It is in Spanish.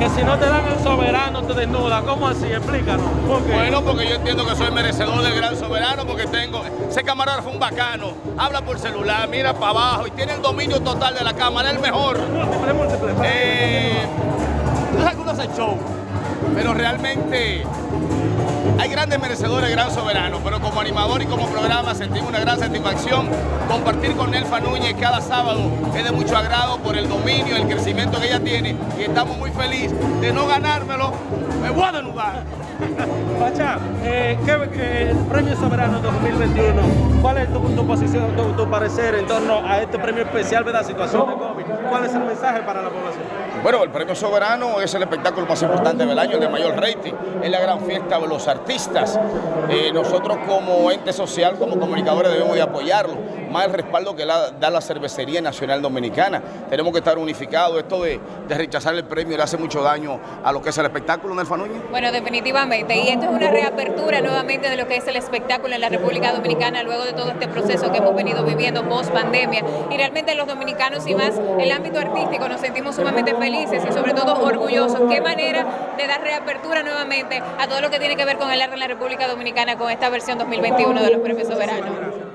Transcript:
que si no te dan el soberano te desnuda. ¿Cómo así? Explícanos. Bueno, porque yo entiendo que soy merecedor del gran soberano porque tengo... Ese camarógrafo un bacano, habla por celular, mira para abajo y tiene el dominio total de la cámara, es el mejor. Múltiple, múltiple. Eh, tú sabes que uno hace show, pero realmente hay grandes merecedores, gran soberano, pero como animador y como programa sentimos una gran satisfacción compartir con Nelfa Núñez cada sábado. Es de mucho agrado por el dominio, el crecimiento que ella tiene y estamos muy felices de no ganármelo. Me voy a. Pacha, eh, ¿qué, el Premio Soberano 2021, ¿cuál es tu, posición, tu, tu, parecer en torno a este premio especial de la situación de COVID? ¿Cuál es el mensaje para la población? Bueno, el Premio Soberano es el espectáculo más importante del año, el de mayor rating, es la gran fiesta de los artistas. Eh, nosotros como ente social, como comunicadores debemos de apoyarlo, más el respaldo que la, da la Cervecería Nacional Dominicana. Tenemos que estar unificados, esto de, rechazar el premio le hace mucho daño a lo que es el espectáculo, Nelfa Núñez. Bueno, definitivamente, y esto es una reapertura nuevamente de lo que es el espectáculo en la República Dominicana luego de todo este proceso que hemos venido viviendo post pandemia y realmente los dominicanos y más el ámbito artístico nos sentimos sumamente felices y sobre todo orgullosos. Qué manera de dar reapertura nuevamente a todo lo que tiene que ver con el arte en la República Dominicana con esta versión 2021 de los premios soberanos.